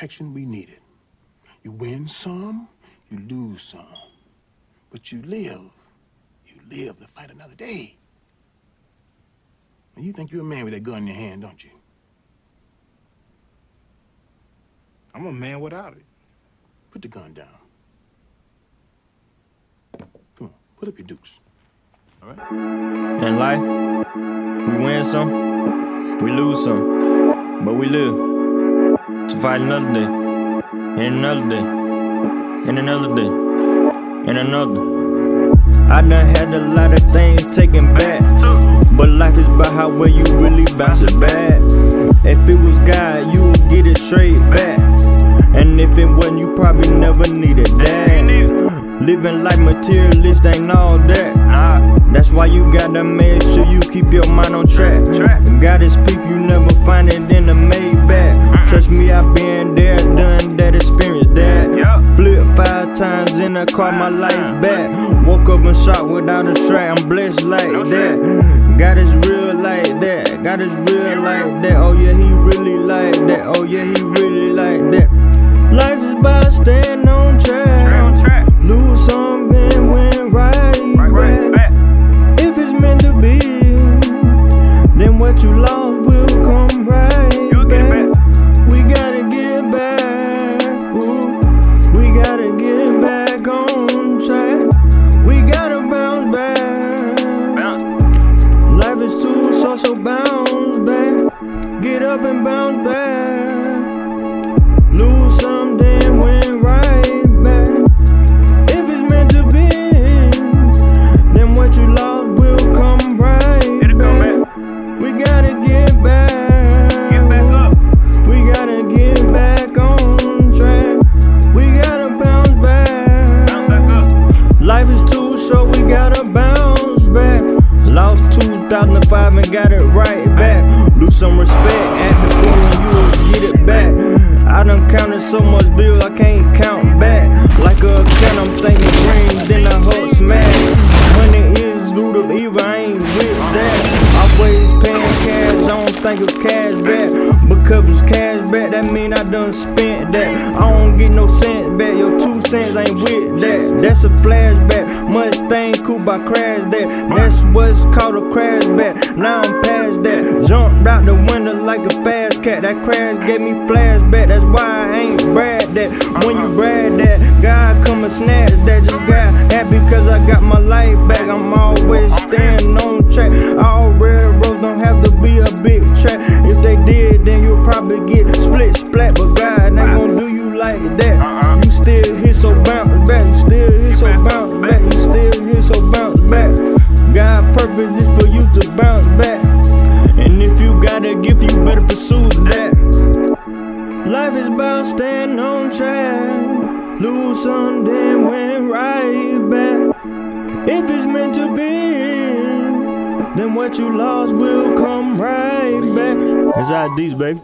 protection we needed. You win some, you lose some. But you live. You live to fight another day. And you think you're a man with that gun in your hand, don't you? I'm a man without it. Put the gun down. Come on, put up your dukes. All right? In life, we win some, we lose some, but we live to fight another day, and another day, and another day, and another. I done had a lot of things taken back, but life is about how well you really bounce it back. If it was God, you would get it straight back. And if it wasn't, you probably never needed that. Living like materialist ain't all that. That's why you gotta make sure you keep your mind on track. God is peep, you never find it in the Maybach. The car, my life back. Woke up and shot without a strap, I'm blessed like that. God is real like that. God is real like that. Oh yeah, he really like that. Oh yeah, he really like that. Life is about staying on track. Lose some and win right back. If it's meant to be, then what you lost will bounce back. Get up and bounce back. Lose some, then win right back. If it's meant to be, then what you lost will come right back. We gotta get back. We gotta get back on track. We gotta bounce back. Life is too short, we gotta bounce back. Lost 2005 and got it back. Some respect at the point you get it back. I done counted so much bills I can't count back. Like a can, I'm thinking green, then I hope smash. Money is root of evil, I ain't with that. Always paying cash, I don't think of cash back. Because it's cash back, that mean I done spent that. I don't get no cents back, your two cents ain't with that. That's a flashback, Mustang coupe, I crashed that. That's what's called a crash back. Now I'm past that. Jumped out the window like a fast cat. That crash gave me flashback, that's why I ain't brag that. When you brag that, God come and snatch that. Just got happy cause I got my life back. I'm always staying on track. All railroads don't have to be a big track. If they did, then you'll probably get split splat. But God ain't gonna do you like that. You still here, so bounce back. You still here, so bounce back. You better pursue that. Life is about staying on track. Lose some, then win right back. If it's meant to be, then what you lost will come right back. It's IDs, baby.